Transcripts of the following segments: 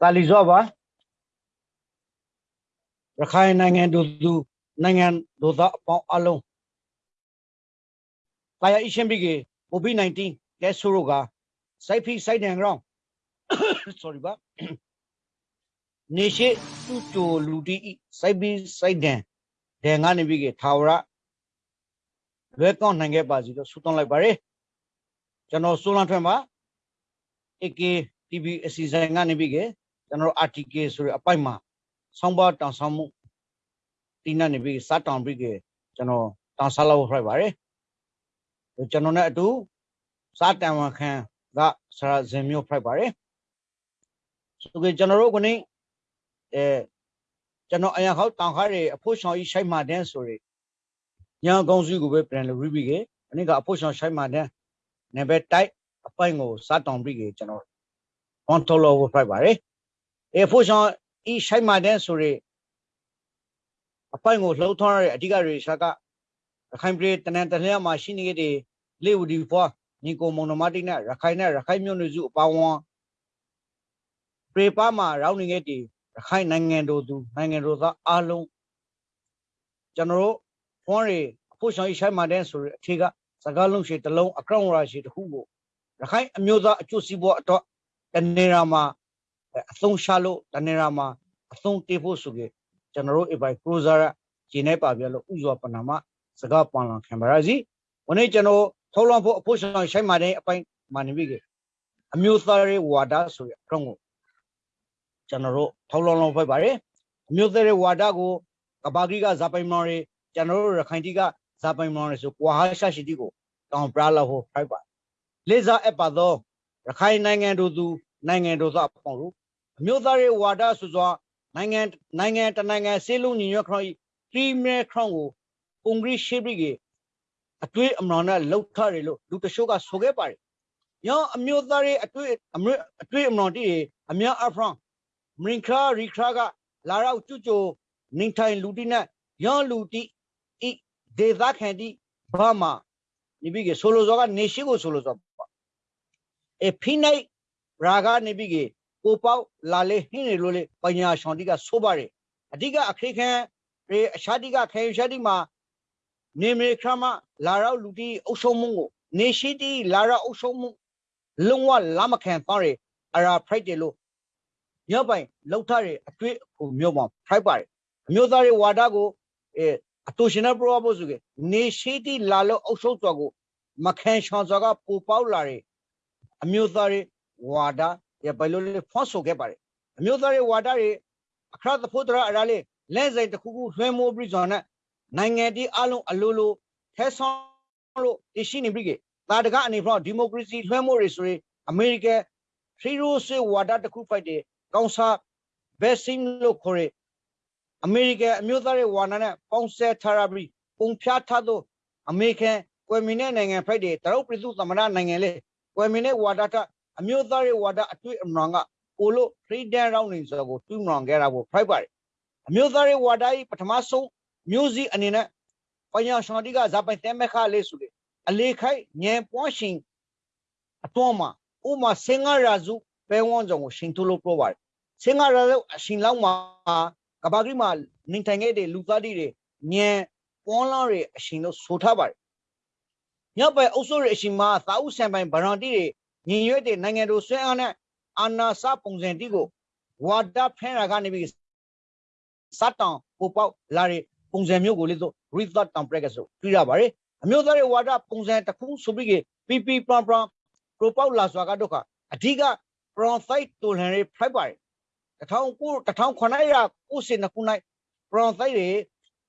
တာလီဇောပါရခိုင်နိုင်ငံတို့သူနိုင်ငံတို့သားအပေါင်းအလုံးကာယအရှင်ဘိကေ COVID-19 ကဲဆိုရောကစိုက်ဖိစိုက်တန်ကြောင်း sorry ပါနေရှိသူတိုလူတီဤစိုက်ဖိစိုက်တန်ဒန်ကနေဘိကေထာဝရလွဲကောင်းနိုင်ခဲ့ပါစီလို့ဆုတောင်းလိုက်ပါရယ်ကျွန်တော်ဆိုလန်ထွန်းပါ AK TV အစီအစဉ်ကနေပြီးက ကျွန်တော် RTK ဆိုတဲ့အပိုက်မှာဆောင်းပါတောင်ဆောင်မှုတင်းနေပြီးစတောင်ပြီးကကျွန်တော်တောင်ဆလာဖို့ဖိုက်ပါတယ်ကျွန်တော်နဲ့အတူစတန်ဝန်ခံကဆရာဇင်မျိုးဖိုက်ပါတယ်ဆိုကကျွန်တော်တို့ကနေအဲကျွန်တော်အရင်ခေါတောင်ခါတွေအဖို့ဆောင်ကြီးရှိုက်မှတန်းဆိုရညောင်ကောင်းစုကိုပဲပြန်လို့ပြီးပြီကအနည်းကအဖို့ဆောင်ရှိုက်မှတန်းနေပဲတိုက်အပိုင်ကိုစတောင်ပြီးကကျွန်တော် control over ဖိုက်ပါတယ် အဲဖို့ဆောင်ဤရှိုက်မှတန်းဆိုရအပိုင်ကိုလှုပ်ထွန်းရတဲ့အဓိကရေရှာကရခိုင်ပြည်တနန်တလျမှာရှိနေတဲ့လေဝဒီဖွာညီကိုမုံနမတိနဲ့ရခိုင်နဲ့ရခိုင်မြို့နယ်စုအပေါင်းဝန်းပြေပါမှာရောက်နေတဲ့ရခိုင်နိုင်ငံတို့သူနိုင်ငံတို့သားအားလုံးကျွန်တော်တို့ဖွန်းရီအဖို့ဆောင်ရှိုက်မှတန်းဆိုရအထေကစကားလုံးရှိတလုံးအကောင့်ရာရှိတခုကိုရခိုင်အမျိုးသားအကျိုးစီးပွားအတွက်တနေရာမှာ အသုံးချလို့တနေရာမှာအသုံးတေးဖို့ဆိုကြကျွန်တော်တို့အပိုင်ကရိုဇာဂျင်းနေပါပြလို့ဥစွာပနာမစကားပန်လန်ခံပါရစီဝနေ့ကျွန်တော်ထောလုံးဖို့အဖို့ဆောင်ရှိုက်မှတဲ့အပိုင်မာနေပြီကအမျိုးသားရေးဝါဒဆိုရအကောင့်ကိုကျွန်တော်တို့ထောလုံးလုံးဖိုက်ပါတယ်အမျိုးသားရေးဝါဒကိုကဘာဂီကဇာပိုင်မော်ရီကျွန်တော်တို့ရခိုင်တီကဇာပိုင်မော်ရီဆိုကွာဟာရှာရှိတီကိုတောင်ပရာလာဟိုဖိုက်ပါလေးစားအပ်ပါသောရခိုင်နိုင်ငံတို့သူနိုင်ငံတို့သားပေါ့လို့ အမျိုးသားရေးဝါဒဆိုစွာနိုင်ငံနိုင်ငံတနိုင်ငံစေလုံးညီညွတ်ခရောင်းပရီမီယာခရောင်းကိုပုံဂရိရှိပြီကအတွေ့အမှန်နဲ့လှုပ်ထားတယ်လို့လူတချို့ကဆိုခဲ့ပါတယ်။ရောအမျိုးသားရေးအတွေ့အမျိုးအတွေ့အမှန်တည်းအများအဖရန်မင်ခရာရီခရာကလာရောက်ကျွကျိုနေထိုင်လူတိနဲ့ရောလူတိဤဒေသခံတိဘာမှာနိဘိကေဆိုလိုဇောကနေရှိကိုဆိုလိုဇောအဖိနိုင်ရာဂနေဘိကေ ကိုပေါလာလေဟင်းနေလို့လေပညာရှောင်းတိကဆိုပါတယ်အဓိကအခရိခံရေအရှာတိကခေရှာတိမှာနေမေခမလာရောက်လူတိအုပ်ဆုံးမှုကိုနေရှိတိလာရောက်အုပ်ဆုံးမှုလုံးဝလာမခံတော့ရအရာဖရိုက်တယ်လို့မြောက်ပိုင်လောက်ထားတဲ့အတွေ့အဖို့မြို့မှာဖရိုက်ပါတယ်အမျိုးသားတွေဝါဒကိုအဲအတူရှင်နဲ့ပရောဖို့ဆိုကနေရှိတိလာလို့အုပ်ဆုံးတော်ကိုမခံရှောင်စွာကပူပေါက်လာတဲ့အမျိုးသားတွေဝါဒရ ဘယ်လိုလဲဖွင့်ဆိုခဲ့ပါတယ်အမျိုးသားတွေဝါဒတွေအခရသဖို့တရအရာလေးလဲစိတ်တစ်ခုခုလွှဲမိုးပြီးဆိုတော့နိုင်ငံတီးအလုံးအလိုလိုထဲဆောင်လို့တရှိနေပြီကတာတကအနေဖြင့်ဒီမိုကရေစီလွှဲမိုးတွေဆိုရင်အမေရိကန်ထရီရိုဆွေဝါဒတစ်ခုဖိုက်တယ်ကောင်စာဘက်ဆင်းလို့ခေါ်ရအမေရိကန်အမျိုးသားရဲ့ဝါနာနဲ့ပေါင်းစပ်ထားရပြီးပုံဖြားထားသောအမေရိကန်ကွယ်မီနဲ့နိုင်ငံဖိုက်တယ်တရုတ်ပြည်သူသမ္မတနိုင်ငံလေကွယ်မီနဲ့ဝါဒတာ အမျိုးသားရဲ့ဝါဒအတွေ့အမှန်ကကိုလို့ freedom round နေဆိုတော့တူးမှန်ခဲ့တာကိုဖိုက်ပါတယ်အမျိုးသားရဲ့ဝါဒကြီးပထမဆုံးမျိုးစီအနေနဲ့ပညာရှင်တိကဇာပိုင်တဲမခလေးဆိုလေအလေးခိုက်ညံပွားရှင်အတော်မှာဥမာစင်္ဂရာစုပဲဝန်းကြောင့်ကိုရှင်ထုတ်လို့ပြောပါတယ်စင်္ဂရာစုအရှင်လောက်မှာကဘာကြီးမှာနေထိုင်ခဲ့တဲ့လူသားတွေညံပွန်လာတွေအရှင်လို့ဆိုထားပါတယ်မြောက်ပဲအုပ်စုရဲ့အရှင်မှာသာဥဆံပိုင်ဗရန်တီတွေ ညီရွက်တဲ့နိုင်ငံတို့ဆွဲအားနဲ့အာနာစပုံစံတိကိုဝါဒဖဲရာကနေပြီးစတ်တောင်ပိုပေါက်လာတဲ့ပုံစံမျိုးကိုလေဆို rethought template ဆိုတွေ့ရပါတယ်အမျိုးသားရဲ့ဝါဒပုံစံတစ်ခုဆိုပြီးပီပီပရန်ပရန်ပရိုပေါက်လာစွာကဒုက္ခအဓိက bronchite တူလန်ရေးဖိုက်ပါတယ်1900 1900ခုနှစ် bronchite တွေ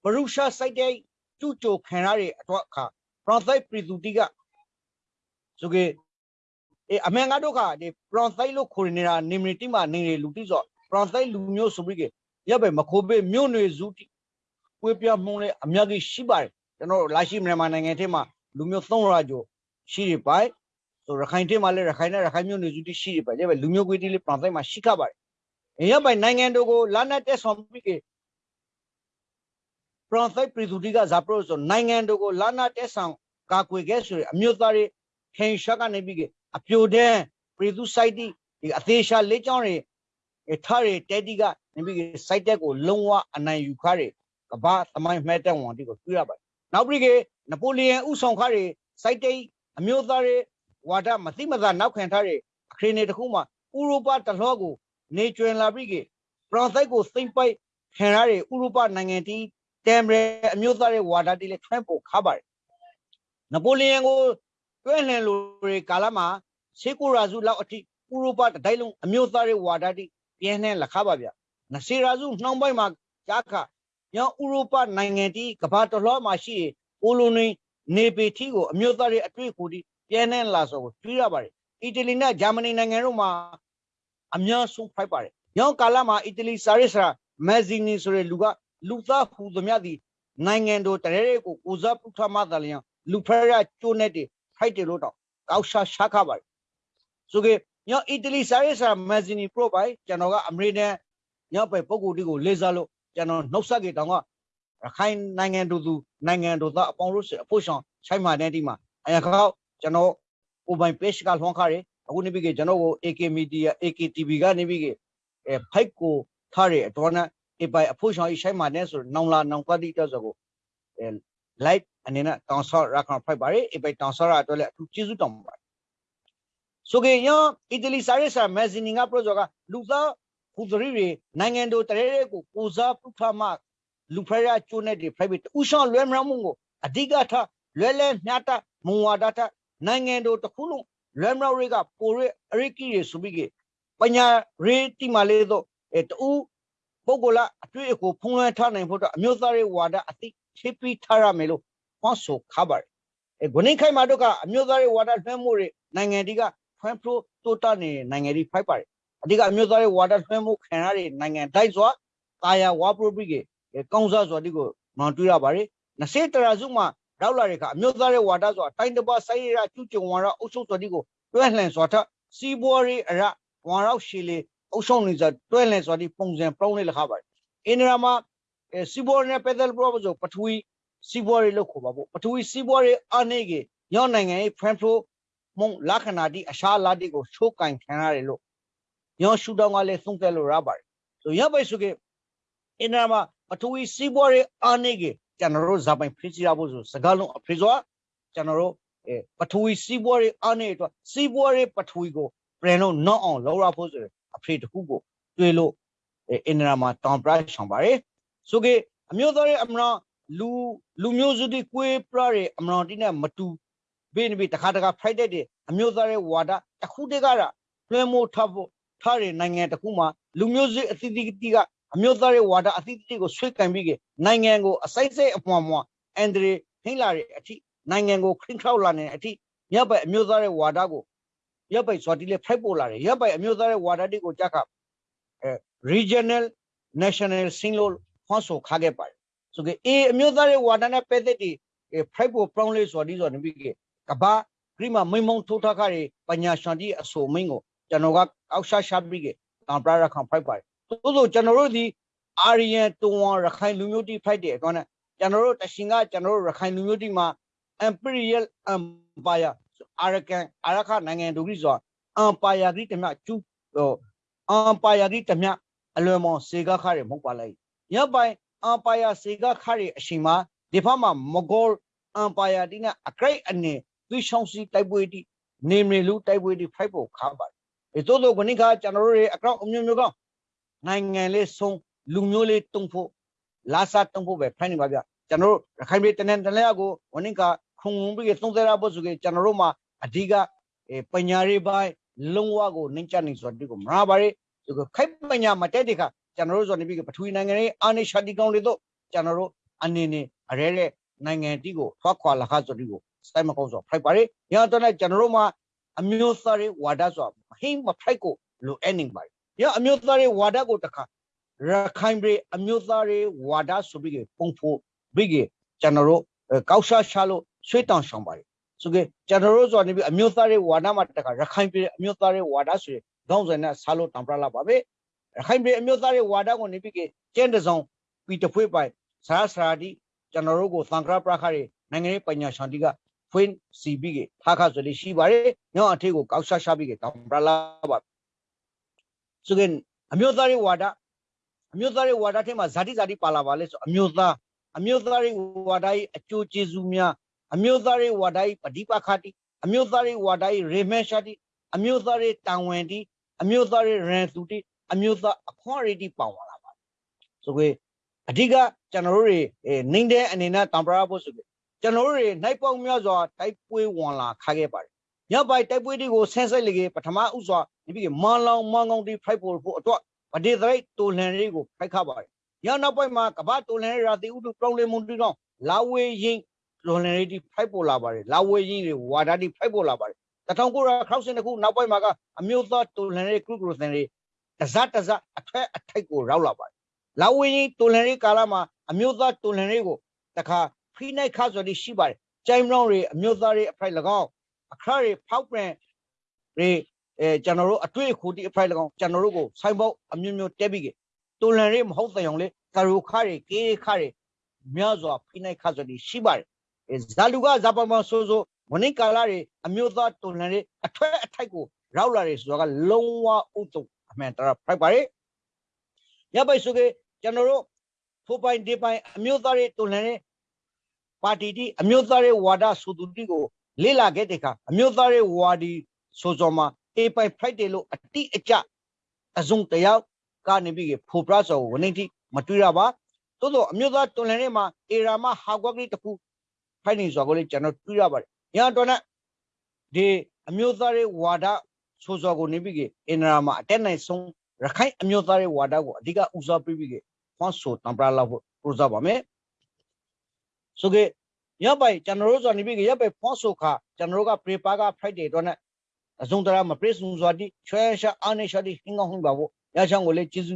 ဘရုရှာစိုက်တဲ့ကျူကြိုခံရတဲ့အတွက်အခါ bronchite ပြည်သူတိကဆိုကေ အဲအမေငါတို့ကဒီ bronchite လို့ခေါ်နေတာနေမတီမှာနေနေလူတိဆို bronchite လူမျိုးဆိုပြီးရပ်ပဲမခိုးပေးမြို့နယ်စုတိပွေးပြမှုန်းလဲအများကြီးရှိပါတယ်ကျွန်တော်လာရှိမြန်မာနိုင်ငံထဲမှာလူမျိုး300ကျော်ရှိရပါဆိုရခိုင်ထဲမှာလည်းရခိုင်နဲ့ရခိုင်မြို့နယ်စုတိရှိရပါရပ်ပဲလူမျိုးကွေးတိလေး bronchite မှာရှိခပါတယ်အဲရပ်ပဲနိုင်ငံတို့ကိုလာနဲ့တက်ဆောင်ပြီး bronchite ပြည်သူတိကဇာပရိုဆိုနိုင်ငံတို့ကိုလာနာတက်ဆောင်ကာကွယ်ခဲ့ဆိုရအမျိုးသားတွေခင်ရှာကနေပြီး အပြိုတဲ့ပြည်သူစိုက်တိဒီအသေးရှာလေးချောင်းတွေအဲထားရတဲတီကနေပြီးစိုက်တက်ကိုလုံးဝအနိုင်ယူခါရကဘာသမိုင်းမှတ်တဲ့ဝန်တီကိုတွေ့ရပါတယ်နောက်ပြီးကနပိုလီယန်ဥဆောင်ခါရစိုက်တိတ်အမျိုးသားတွေဝါဒမသိမသာနောက်ခံထားတဲ့အခရီးနေတစ်ခုမှဥရောပတလောကို နေကျွင်လာပြီးကဖရန်ဆိုက်ကိုစိမ့်ပိုက်ခံရတဲ့ဥရောပနိုင်ငံတီတမ်ရဲအမျိုးသားတွေဝါဒတီလည်းထွန်းပို့ခါပါတယ်နပိုလီယန်ကို တွဲလှန်လိုတွေကာလမှာရှေးကိုရာစုလောက်အထိဥရောပတတိုင်းလုံးအမျိုးသားတွေဝါဒတီပြင်းနှဲလက်ခါပါဗျနစီရာစုနှောင်းပိုင်းမှာကြားခညောဥရောပနိုင်ငံတီကဘာတလောမှာရှိပိုလိုနီနေပေတီကိုအမျိုးသားတွေအတွေ့အကြုံတီပြင်းနှဲလာဆိုကိုတွေ့ရပါတယ်အီတလီနဲ့ဂျာမနီနိုင်ငံတို့မှာအများဆုံးဖိုက်ပါတယ်ညောကာလမှာအီတလီစာရစ်စာမက်ဇီနီဆိုတဲ့လူကလူသားဟူသမျှသည်နိုင်ငံတော်တရေကိုကိုစားပုထမသာလျံလူဖရကျိုးနဲ့တ ဖိုက်တယ်လို့တော့ကောက်ရှာရှာခပါတယ်ဆိုကေညောအီတလီစာရေးစာမက်ဇီနီပရိုပိုင်ကျွန်တော်ကအမေရိကန်ညောပဲပုံကိုယ်တီကိုလေးစားလို့ကျွန်တော်နှုတ်ဆက်ကြတောင်ကရခိုင်နိုင်ငံတို့သူနိုင်ငံတို့သားအပေါင်းလို့အဖို့ဆောင်ဆိုင်မာတဲ့ဒီမှာအရခေါကျွန်တော်ကိုပိုင် page ကလွှမ်းခါရအခုနေပြီကကျွန်တော်ကို AK Media AK TV ကနေပြီကအဲဖိုက်ကိုထားရတော့နာအပိုင်အဖို့ဆောင်ဆိုင်မာတဲ့ဆိုနောင်လာနောင်ကတိတော့ဆိုကိုအဲ live အနေနဲ့တောင်းဆော့ရခံဖိုက်ပါရအပိုင်တောင်းဆော့ရအတွက်လည်းအထူးကျေးဇူးတောင်းပါတယ်ဆိုကေညအီတလီစာရေးစာမက်ဇီနီကပရိုဂျက်ကလူသားဟူသရီတွေနိုင်ငံတို့တရေရဲကိုကိုစားပုထမလူဖရချိုးနဲ့ဒီ private ဥဆောင်လွဲမရမှုကိုအဓိကထားလွဲလဲမြတ်တာမုံဝါဒတာနိုင်ငံတို့တစ်ခုလုံးလွဲမရတွေကပိုရအရိကီတွေဆိုပြီးကပညာရေးတိမလေးတော့အဲတူပုဂ္ဂိုလအတွေ့အကြုံဖုံးလွှမ်းထားနိုင်ဖို့တော့အမျိုးသားရေးဝါဒအသိ ချိပြီးထားရမယ်လို့ဟောဆိုခါပါတယ်အဲဂုဏိခိုင်မာတို့ကအမျိုးသားရေးဝါဒလွှမ်းမှုတွေနိုင်ငံတီကဖွင့်ဖရိုတိုတာနေနိုင်ငံတီဖိုက်ပါတယ်အဓိကအမျိုးသားရေးဝါဒလွှမ်းမှုခံရတဲ့နိုင်ငံတိုင်းစွာတာယာဝါပရိုပရိကေကောင်းစားစွာဒီကိုမှန်တွေ့ရပါတယ်20တရာစုမှာရောက်လာတဲ့အခါအမျိုးသားရေးဝါဒဆိုတာတိုင်းတစ်ပါးစိုင်းရကျူးကျုံဝါဒအုပ်ချုပ်စွာဒီကိုတွဲလှန်စွာထစီးပွားရေးအရဝါရောက်ရှည်လေအုပ်ချုပ်နေစွာတွဲလှန်စွာဒီပုံစံပြောင်းလဲလခပါတယ်အင်းရာမှာ စီးပွားရေးနဲ့ပက်ဒယ်ပရောဆိုပထဝီစီးပွားရေးလို့ခေါ်ပါပေါ့ပထဝီစီးပွားရေးအနေကညောင်းနိုင်ငံရဲ့ front flow မုံလက္ခဏာတိအရှာလာတိကိုချိုးကင်ခံရတယ်လို့ညောရှူတောင်းကလည်းသုံးတယ်လို့ရပါတယ်ဆိုရပိုက်ဆိုကအင်းနာမှာပထဝီစီးပွားရေးအနေကကျွန်တော်တို့ဇာပိုင်ဖိစီရဖို့ဆိုစကားလုံးအဖေစွာကျွန်တော်တို့အဲပထဝီစီးပွားရေးအနေအတွက်စီးပွားရေးပထဝီကိုပြန်လို့နော့အောင်လောက်ရဖို့ဆိုအဖေတခုကိုတွေ့လို့အင်းနာမှာတောင်ပရဆောင်ပါတယ် ဆိုကအမျိုးသားရဲ့အမနာလူလူမျိုးစုတွေကွေးပြရတဲ့အမနာတိနဲ့မတူဘေးနဘီတခါတခါဖိုက်တဲ့တဲ့အမျိုးသားရဲ့ဝါဒတစ်ခုတည်းကတော့လွှဲမိုးထဖို့ထားတဲ့နိုင်ငံတစ်ခုမှာလူမျိုးစုအသီးသီးကအမျိုးသားရဲ့ဝါဒအသီးသီးကိုဆွေးကံပြီးကနိုင်ငံကိုအစိမ့်စိမ့်အမွှာမွှာအန်ဒရီထိလာတဲ့အထိနိုင်ငံကိုခရင်ခေါက်လာနေတဲ့အထိရပ်ပိုက်အမျိုးသားရဲ့ဝါဒကိုရပ်ပိုက်ဆိုတီလေဖိုက်ပေါ်လာတယ်ရပ်ပိုက်အမျိုးသားရဲ့ဝါဒတိကိုကြက်ခအဲ regional national စင်းလို့ ဟောဆိုခါခဲ့ပါတယ်ဆိုကေအေအမျိုးသားရဲ့ဝါဒနဲ့ပဲတဲ့ဒီဖိုက်ပေါ်ပရောင်းလေးဆိုဒီဆိုနေပြီးကဘာဂရိမမိမုံထိုးထားခါရပညာရှင်တိအဆိုမင်းကိုကျွန်တော်ကအောက်ရှာရှာပြီးကတောင်ပရရခံဖိုက်ပါတယ်သို့သောကျွန်တော်တို့ဒီအာရီယန်တွန်ဝါရခိုင်လူမျိုးတိဖိုက်တဲ့အတွက်နဲ့ကျွန်တော်တို့တရှင်ကကျွန်တော်တို့ရခိုင်လူမျိုးတိမှာ imperial empire အာရကန်အာရခနိုင်ငံတို့ကြီးဆိုတာ empire ကြီးတမျှကျူဟို empire ကြီးတမျှအလွန်မောစေကခါရမဟုတ်ပါလိုက် ရပိုင် empire စေကခါရအရှင်မှာဒီဖက်မှာမဂေါ empire တိနဲ့အကြိတ်အနေသူရှောင်းစီတိုက်ပွဲတိနေမလူတိုက်ပွဲတိဖိုက်ဖို့ခါပါတယ်အဲသို့သောခဏခါကျွန်တော်တို့ရဲ့အကောင့်အမျိုးမျိုးကောနိုင်ငံလေးဆုံးလူမျိုးလေးတုံဖို့လာစားတုံဖို့ပဲဖိုင်းနေပါဗျကျွန်တော်တို့ရခိုင်ပြည်တနင်္တနက်ကိုဝနင်ကခုံငုံပြီးသုံးသရဖို့ဆိုကြကျွန်တော်တို့မှာအဓိကပညာရေးပိုင်းလုံးဝကိုနှိမ့်ချနေဆိုတဲ့ကိုမနာပါရဒီကခိုက်ပညာမတက်တဲ့ခါ ကျွန်တော်တို့ဆိုနေပြီးပထဝီနိုင်ငံရေးအာနိရှာတိကောင်တွေတော့ကျွန်တော်တို့အနေနဲ့အရဲတဲ့နိုင်ငံတီးကိုထွက်ခွာလာခဆိုဒီကိုစတိုင်မကောင်းဆိုဖိုက်ပါရရတော့လည်းကျွန်တော်တို့မှာအမျိုးသားရေးဝါဒဆိုမဟိမဖိုက်ကိုလိုအပ်နေပါရအမျိုးသားရေးဝါဒကိုတခါရခိုင်ပြည်အမျိုးသားရေးဝါဒဆိုပြီးပုံဖို့ပြီးကကျွန်တော်တို့ကောက်ရှာရှာလို့ဆွေးတောင်ဆောင်ပါတယ်ဆိုကြကျွန်တော်တို့ဆိုနေပြီးအမျိုးသားရေးဝါဒမှာတခါရခိုင်ပြည်အမျိုးသားရေးဝါဒဆိုရင်ခေါင်းစဉ်နဲ့ဆာလို့တောင်ပြလာပါပဲရ ခိုင်ပြည်အမျိုးသားရေးဝါဒကိုနေပြီးကကျင်းတစုံပြီးတဖွေးပိုင်ဆရာဆရာဒီကျွန်တော်တို့ကိုသံဃာပရခရီနိုင်ငံရေးပညာရှင်တီကဖွင့်စီပြီးကထားခဆိုလေးရှိပါတယ်ညောင်းအထေကိုကောက်ရှာရှာပြီးကတောင်ပြလာပါဆိုကြအမျိုးသားရေးဝါဒအမျိုးသားရေးဝါဒထဲမှာဇာတိဇာတိပါလာပါလဲဆိုအမျိုးသားအမျိုးသားရေးဝါဒရဲ့အကျိုးကျေးဇူးများအမျိုးသားရေးဝါဒရဲ့ပဋိပက္ခတိအမျိုးသားရေးဝါဒရဲ့ရေမဲရှာတိအမျိုးသားရေးတန်ဝင်တိအမျိုးသားရေးရန်သူတိ အမျိုးသားအခွင့်အရေးတိပါဝင်လာပါဆိုကြအဓိကကျွန်တော်တို့တွေနှင်းတဲ့အနေနဲ့တံပရာဖို့ဆိုကြကျွန်တော်တို့တွေနိုင်ပေါင်းများစွာတိုက်ပွဲဝင်လာခါခဲ့ပါတယ်ညပိုင်တိုက်ပွဲတွေကိုဆန်းဆက်လေပထမဥစွာဒီပြီးမန်လောင်မန်ကောင်းတိဖိုက်ဖို့ဖို့အတွက်ဗဒေသရိုက်တိုလန်တွေကိုဖိုက်ခပါတယ်ညနောက်ပိုင်းမှာကဘာတိုလန်ရာတိဥတုပြောင်းလဲမှုတိတော့လာဝေးရင်တိုလန်တွေဖိုက်ပေါ်လာပါတယ်လာဝေးရင်တွေဝါဒတိဖိုက်ပေါ်လာပါတယ်1962ခုနောက်ပိုင်းမှာကအမျိုးသားတိုလန်ရဲ့ကရုကရုစင်တွေ တစတစအထက်အထိုက်ကိုရောက်လာပါတယ်လာဝေးရင်တိုလန်ရဲ့ကာလမှာအမျိုးသားတိုလန်တွေကိုတခါဖိနိုင်ခါဆိုပြီးရှိပါတယ်ကျိုင်းမောင်းတွေအမျိုးသားတွေအဖိုက်၎င်းအခရတွေဖောက်ပြန်တွေအဲကျွန်တော်တို့အတွေ့အခိုတိအဖိုက်၎င်းကျွန်တော်တို့ကိုဆိုင်ပေါက်အမျိုးမျိုးတက်ပြီးကတိုလန်တွေမဟုတ်တဲ့အောင်လေကရိုခါတွေကေးခါတွေများစွာဖိနိုင်ခါဆိုပြီးရှိပါတယ်ဇာလူကဇာပမဆိုးဆိုးမနိကာလာတွေအမျိုးသားတိုလန်တွေအထွဲအထိုက်ကိုရောက်လာတယ်ဆိုတော့ကလုံးဝဥတု အမှန်တရားဖိုက်ပါတယ်ရပိုက်ဆိုကေကျွန်တော်တို့ဖိုးပိုင်ဒီပိုင်အမျိုးသားတွေတိုလန်တွေပါတီတီအမျိုးသားရေးဝါဒဆိုသူတီကိုလေ့လာခဲ့တဲ့အခါအမျိုးသားရေးဝါဒီဆိုစောမှာအေပိုင်ဖရိုက်တယ်လို့အတိအကျအစုံတယောက်ကနေပြီးဖိုပရဆောကိုဝနေတိမတွေ့ရပါသို့တော့အမျိုးသားတွန်လန်ထဲမှာအေရာမဟာကွက်ကလေးတစ်ခုဖိုက်နေဆိုကိုလေကျွန်တော်တွေ့ရပါတယ်။ညာတော့နဲ့ဒီအမျိုးသားရေးဝါဒ ဆိုစောကိုနေပြီးအင်ရာမှာအတက်နိုင်ဆုံးရခိုင်အမျိုးသားရေးဝါဒကိုအဓိကဦးစားပေးပြီးဖွန်ဆိုတံပရာလောက်ဖို့ပရိုဇာပါမယ်။ဆိုကေရပ်ပိုင်ကျွန်တော်တို့ဆိုနေပြီးရပ်ပိုင်ဖွန်ဆိုခါကျွန်တော်တို့ကပရိပါကဖရိုက်တယ်တော့နဲ့အစုံတရာမပရိစုံစွာတိချွဲရှာအာနေရှာတိဟင်းကောင်းဟင်းပါဖို့ရချောင်းကိုလည်းကျေစု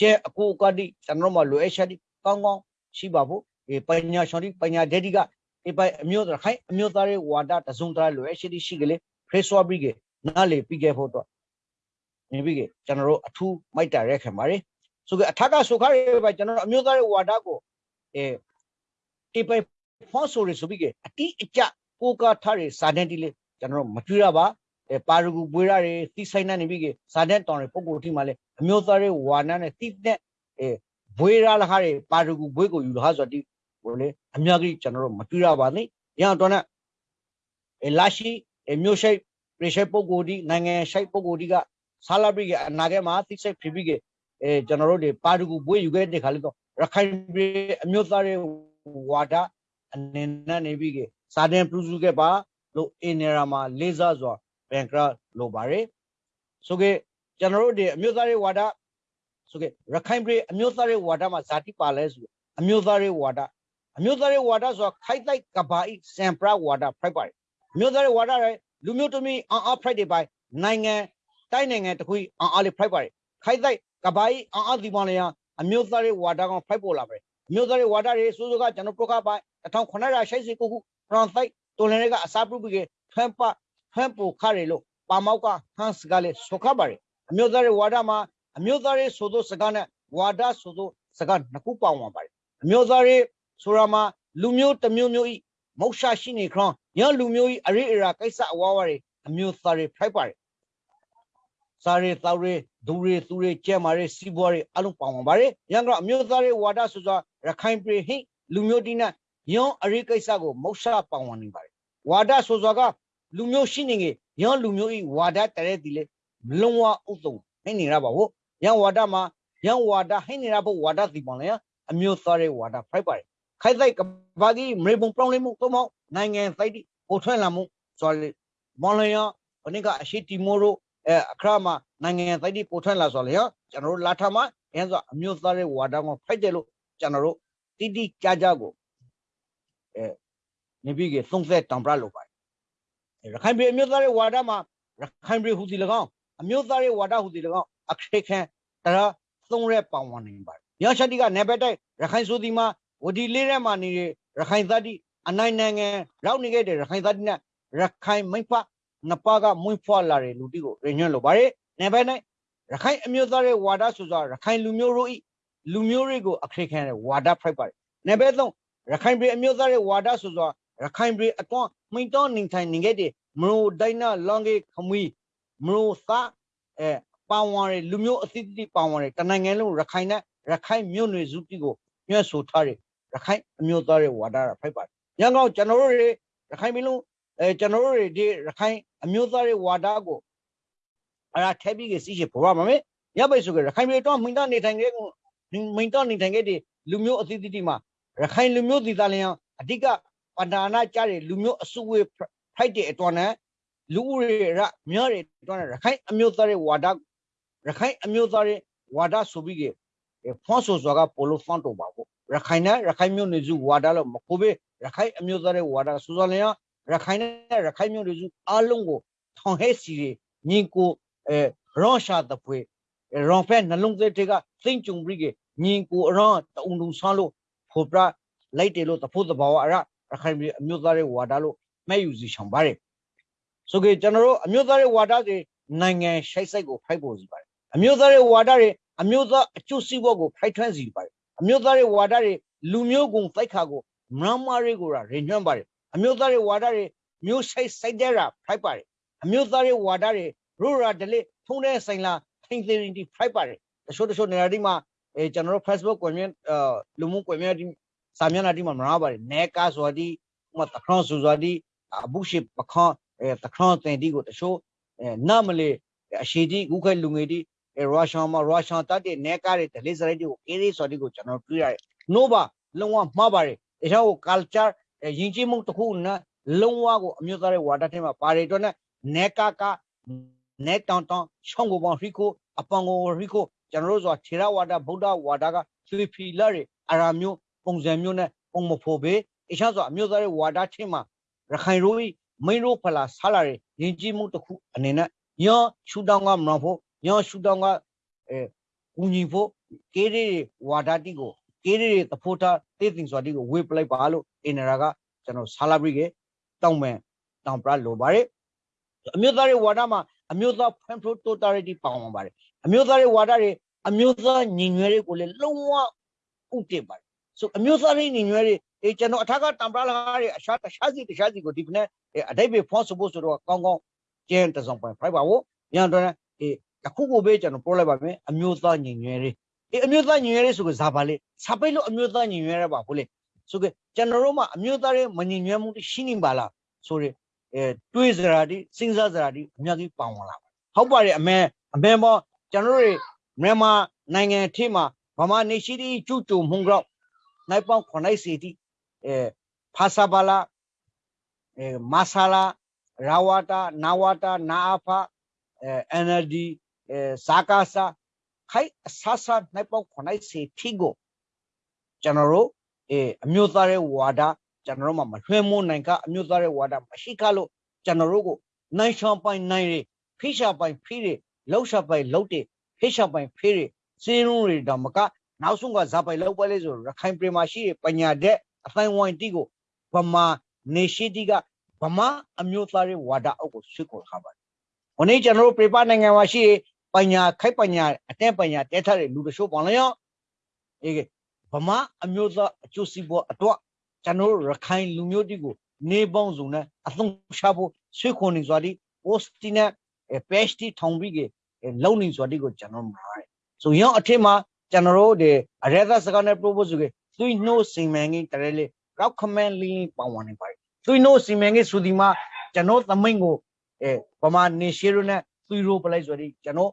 ကျဲအကိုကတိကျွန်တော်တို့မှလိုအပ်ရှာတိကောင်းကောင်းရှိပါဖို့ဒီပညာရှင်တိပညာဒက်တိကဒီပိုင်အမျိုးသားခိုင်အမျိုးသားရဲ့ဝါဒတစုံတရာလိုအပ်ရှိတိရှိကလေးဖရေဆွာပြီးက နားလေပြီးခဲ့ဖို့တော့နေပြီးကကျွန်တော်တို့အထူးမိုက်တာရက်ခံပါတယ်ဆိုကအထက်ကဆိုခါရဲပဲကျွန်တော်တို့အမျိုးသားရဲ့ဝါဒကိုအဲဒီပိုင်ဖောဆိုရဆိုပြီးကအတိအကျကိုကာထားရစာတန်တီလေးကျွန်တော်တို့မတွေ့ရပါအဲပါရဂူပွေးရတယ်သီးဆိုင်နေပြီးကစာတန်တောင်ရပုံကိုထိမှလည်းအမျိုးသားရဲ့ဝါနာနဲ့သီးတဲ့အဲဘွေးရလာခါရပါရဂူဘွေးကိုယူလာဆိုတော့ဒီဟိုလေအများကြီးကျွန်တော်တို့မတွေ့ရပါနဲ့ရအောင်တော့နဲ့အဲလာရှိအမျိုးရှိ ပြေရှိပုံကိုဒီနိုင်ငံရှိပုံကိုဒီကဆာလာဘရီကအနာဂတ်မှာသိစိတ်ဖြစ်ပြီးကအဲကျွန်တော်တို့တွေပါရဂူဘွေးယူခဲ့တဲ့ခါလေးတော့ရခိုင်ပြည်အမျိုးသားရဲ့ဝါဒအနေနဲ့နေပြီးကစာတင်ပြုစုခဲ့ပါလို့အင်နေရာမှာလေးစားစွာဘန်ကရလိုပါတယ်ဆိုကေကျွန်တော်တို့ဒီအမျိုးသားရေးဝါဒဆိုကေရခိုင်ပြည်အမျိုးသားရေးဝါဒမှာဇာတိပါလဲဆိုအမျိုးသားရေးဝါဒအမျိုးသားရေးဝါဒဆိုတာခိုက်တိုက်ကဘာဤစံပရဝါဒဖိုက်ပါတယ်အမျိုးသားရေးဝါဒရဲ့ လူမျိုးတမီအန်အားဖိုက်တွေပိုင်နိုင်ငံတိုင်းနိုင်ငံတခုအန်အားလေးဖိုက်ပါတယ်ခိုက်တိုက်ကဘာဤအန်အားဒီမလျာအမျိုးသားရေးဝါဒကောင်ဖိုက်ပေါ်လာပါတယ်အမျိုးသားရေးဝါဒတွေစိုးစိုးကကျွန်တော်ပရကပိုင်1989ခုဖရန်ဆိုင်တိုလန်တွေကအစားပြုပြီးဖန်ပဖန်ပူခါရီလို့ပါမောက်ကဟန်စကလည်းဆုခပါတယ်အမျိုးသားရေးဝါဒမှာအမျိုးသားရေးဆိုသောစကားနဲ့ဝါဒဆိုသောစကားနှစ်ခုပေါင်းပါပါတယ်အမျိုးသားရေးဆိုရမှာလူမျိုးတစ်မျိုးမျိုးဤ မုတ်ရှာရှိနေခရောညလူမျိုးဤအရိအရာကိစ္စအဝါဝါတွေအမျိုးသားတွေဖိုက်ပါတယ်စားရတောက်ရဒူရသူရကျဲမာရစီးပွားရအလုံးပေါင်းပါပါတယ်ရန်ကအမျိုးသားတွေဝါဒဆိုစွာရခိုင်ပြည်ဟိလူမျိုးတိနဲ့ညောအရိကိစ္စကိုမုတ်ရှာပေါင်းနေပါတယ်ဝါဒဆိုစွာကလူမျိုးရှိနေငယ်ညောလူမျိုးဤဝါဒတရဲတီလေလုံးဝဥသုံဟိနေရပါဘူးရန်ဝါဒမှာရန်ဝါဒဟိနေရဖို့ဝါဒတီပေါင်းလေအမျိုးသားတွေဝါဒဖိုက်ပါတယ် ခိုက်ဆိုင်ကဘာကြီးမရေပုံပြောင်းလဲမှုသို့မဟုတ်နိုင်ငံစိုက်တိပိုထွက်လာမှုဆိုလေမော်လျောဘနိကအရှိတီမိုရိုအဲအခရမနိုင်ငံစိုက်တိပိုထွက်လာဆိုလေဟောကျွန်တော်တို့လာထမအဲဆိုအမျိုးသားရဲ့ဝါဒကိုဖိုက်တယ်လို့ကျွန်တော်တို့တိတိကြကြကိုအဲနေပြီးကသုံးသက်တောင်ပြလို့ပါတယ်ရခိုင်ပြည်အမျိုးသားရဲ့ဝါဒမှာရခိုင်ပြည်ဟူစီ၎င်းအမျိုးသားရဲ့ဝါဒဟူစီ၎င်းအခက်ခဲတရားသုံးရဲပောင်ဝင်နေပါတယ်ရရှိတိကနေဘက်တိုက်ရခိုင်ဆိုဒီမှာ ဝဒီလေးထဲမှာနေတဲ့ရခိုင်သတိအနိုင်နိုင်ငံရောက်နေခဲ့တဲ့ရခိုင်သတိနဲ့ရခိုင်မိဖနှစ်ပါးကမွင့်ဖွာလာတဲ့လူတိကိုရညွှန်းလိုပါတယ်။နေဘက်၌ရခိုင်အမျိုးသားရဲ့ဝါဒဆိုစွာရခိုင်လူမျိုးတို့ဤလူမျိုးတွေကိုအခရိခံတဲ့ဝါဒဖိုက်ပါတယ်။နေဘက်သုံးရခိုင်ပြည်အမျိုးသားရဲ့ဝါဒဆိုစွာရခိုင်ပြည်အတွန်းမိန်တော်နေထိုင်နေခဲ့တဲ့မရိုဒိုင်နာလောင်ဂေခမွီမရိုသာအဲပါဝင်တယ်လူမျိုးအသီးသီးပါဝင်တယ်တနိုင်ငံလုံးရခိုင်နဲ့ရခိုင်မြို့နယ်စုတိကိုညွှန်ဆိုထားတယ် ရခိုင်အမျိုးသားတွေဝါဒရဖိုက်ပါတယ်။ညောင်ကောင်ကျွန်တော်တို့တွေရခိုင်ပြည်လုံးအဲကျွန်တော်တို့တွေဒီရခိုင်အမျိုးသားတွေဝါဒကိုအရာထဲပြီးကစီရှိပေါ်ပါမယ်။ညပိတ်ဆိုကြရခိုင်ပြည်တော့မိန်သားနေထိုင်ခဲ့မိန်သားနေထိုင်ခဲ့တဲ့လူမျိုးအသီးသီးမှာရခိုင်လူမျိုးဒီသားလျံအဓိကပန္နာနာကြတဲ့လူမျိုးအစုဝေးဖိုက်တဲ့အတွက်နဲ့လူဦးရေရများတဲ့အတွက်နဲ့ရခိုင်အမျိုးသားတွေဝါဒရခိုင်အမျိုးသားတွေဝါဒဆိုပြီးကဖွန်ဆိုစွာကပိုလိုဖန်တော့ပါဘူး ရခိုင်နဲ့ရခိုင်မျိုးနွယ်စုဝါဒလို့မကိုပဲရခိုင်အမျိုးသားတွေဝါဒစူဇော်လျံရခိုင်နဲ့ရခိုင်မျိုးနွယ်စုအလုံးကိုထောင်ဟဲစီညီကိုအဲရောရှာတပွေရောဖဲနှလုံးသားတွေကသိမ့်ကြုံပြီးကညီကိုအရောတုံတုံဆန်းလို့ဖို့ပြလိုက်တယ်လို့တဖို့တဘာဝအရရခိုင်ပြည်အမျိုးသားတွေဝါဒလို့မဲ့ယူစီဆောင်ပါတယ်ဆိုကြကျွန်တော်တို့အမျိုးသားတွေဝါဒတွေနိုင်ငံရှိုက်စိတ်ကိုဖိုက်ပေါ်စီပါတယ်အမျိုးသားတွေဝါဒတွေအမျိုးသားအကျိုးစီးပွားကိုဖိုက်ထွန်းစီပါတယ် အမျိုးသားတွေဝါဒတွေလူမျိုးကုံတိုက်ခါကိုမရမာတွေကိုရညွှန်းပါတယ်အမျိုးသားတွေဝါဒတွေမျိုးဆိုင်စိုက်တဲ့ရာဖိုက်ပါတယ်အမျိုးသားတွေဝါဒတွေရိုးရာဒလိဖုံးတဲ့ဆိုင်လာထိန်သေးရင်ဒီဖိုက်ပါတယ်တချို့တချို့နေရာဒီမှာအဲကျွန်တော်တို့ Facebook ကွန်မြူအာလူမှုကွန်မြူနီတီစာမျက်နှာဒီမှာမရပါတယ်နဲကာဆိုဒီဥမာတခန့်ဆိုဆိုဒီအဘုရှိပခန့်အဲတခန့်တင်ဒီကိုတချို့အဲနာမလေအရှိဒီခုခဲလူငယ်ဒီ ရုရှားမှာရုရှားတပ်တဲ့နဲကားတဲ့ဒလိစရိုက်တွေကိုအေးရေးဆိုဒီကိုကျွန်တော်တွေ့ရတယ်။ no ပါလုံးဝမှားပါတယ်။ဒါကြောင့် culture ယဉ်ကျေးမှုတစ်ခုနဲ့လုံးဝကိုအမျိုးသားရဲ့ဝါဒထဲမှာပါတယ်တော့နဲ့နဲကာကနဲတောင်တောင်ရှောင်းကိုပေါင်းရီကိုအပန်ကိုရီကိုကျွန်တော်တို့ဆိုတာထေရဝါဒဗုဒ္ဓဝါဒကသွေဖီလာတွေအရာမျိုးပုံစံမျိုးနဲ့ပုံမဖို့ပဲအရှာဆိုအမျိုးသားရဲ့ဝါဒထဲမှာရခိုင်ရိုးမိန်ရိုးဖလာဆလာတွေယဉ်ကျေးမှုတစ်ခုအနေနဲ့ညောရှူတောင်းကမလို့ဖို့ ညောရှုတောင်းကအဲကူညီဖို့ကေးရီဝါဒတိကိုကေးရီတဖို့တာတေးတင်စွာတိကိုဝေပလိုက်ပါလို့အင်နရာကကျွန်တော်ဆာလာဘရီကတောင်းမယ်တောင်းပြလိုပါတယ်အမျိုးသားတွေဝါဒမှာအမျိုးသား friend totality ပေါင်းပါပါတယ်အမျိုးသားတွေဝါဒတွေအမျိုးသားညီညွတ်ရေးကိုလည်းလုံးဝဥတည်ပါတယ်ဆိုအမျိုးသားတွေညီညွတ်ရေးအေးကျွန်တော်အထက်ကတံပရာလာတွေအရှာတခြားစီတခြားစီကိုဒီကနေ့အတိတ်ပဲဖော့စဖို့ဆိုတော့ကောင်းကောင်းကျင်းတစုံပိုင်ဖိုက်ပါဘူးညံတော့အေး တခုကိုပဲကျွန်တော်ပြောလိုက်ပါမယ်အမျိုးသားညီညွတ်ရေးအေးအမျိုးသားညီညွတ်ရေးဆိုကဇာပါလေစာပိတ်လို့အမျိုးသားညီညွတ်ရပါဘူးလေဆိုကကျွန်တော်တို့မှာအမျိုးသားရဲ့မညီညွတ်မှုရှိနေပါလားဆိုရအဲတွေးစရာဒီစဉ်းစားစရာဒီအများကြီးပေါဝင်လာဟုတ်ပါတယ်အမေအမေမောကျွန်တော်တို့မြန်မာနိုင်ငံထိမှာဗမာနေရှိတီကျူကျူမှုန်ကြောက်နိုင်ပေါင်း9စီတီအဲဖာစာပါလာအဲမာဆာလာရာဝတာနာဝတာနာအဖာအဲ NLD အဲဇာကာစာခိုက်အဆဆနိုင်ပေါက်ခွနိုင်စီထီကိုကျွန်တော်တို့အဲအမျိုးသားရဲ့ဝါဒကျွန်တော်တို့မှမလွှဲမိုးနိုင်ကအမျိုးသားရဲ့ဝါဒမရှိခလို့ကျွန်တော်တို့ကိုနိုင်ရှောင်းပိုင်နိုင်ရဖိရှာပိုင်ဖိရလောက်ရှာပိုင်လောက်တယ်ဖိရှာပိုင်ဖိရစင်းရုံးတွေတော့မကနောက်ဆုံးကဇာပိုင်လောက်ပဲလေဆိုရခိုင်ပြည်မှာရှိတဲ့ပညာတဲ့အတိုင်းဝိုင်းတီကိုဗမာနေရှိတီကဗမာအမျိုးသားရဲ့ဝါဒအုပ်ကိုဆွေးခေါ်ထားပါတယ်။ဟိုနေ့ကျွန်တော်တို့ပြပနိုင်ငံမှာရှိ ပညာခိုက်ပညာအတဲ့ပညာတဲထားတဲ့လူတချို့ပေါ့လေရောအေးဗမာအမျိုးသားအကျိုးစီးပွားအတွက်ကျွန်တော်တို့ရခိုင်လူမျိုးတီကိုနေပေါင်းစုံနဲ့အသုံးချဖို့ဆွေးခေါ်နေစွာဒီ post တီနဲ့ page တီထောင်ပြီးကလုံနေစွာဒီကိုကျွန်တော်မှာတယ်ဆိုရင်အထက်မှာကျွန်တော်တို့ဒီအရသာစကားနဲ့ propose ကသွိနှိုးစီမံကိန်းတရလေ recommend link ပေါဝင်နေပါတယ်သွိနှိုးစီမံကိန်းဆိုဒီမှာကျွန်တော်သမိန်ကိုအဲဗမာနေရှိရနဲ့သွိရိုးပလိုက်ဆိုဒီကျွန်တော်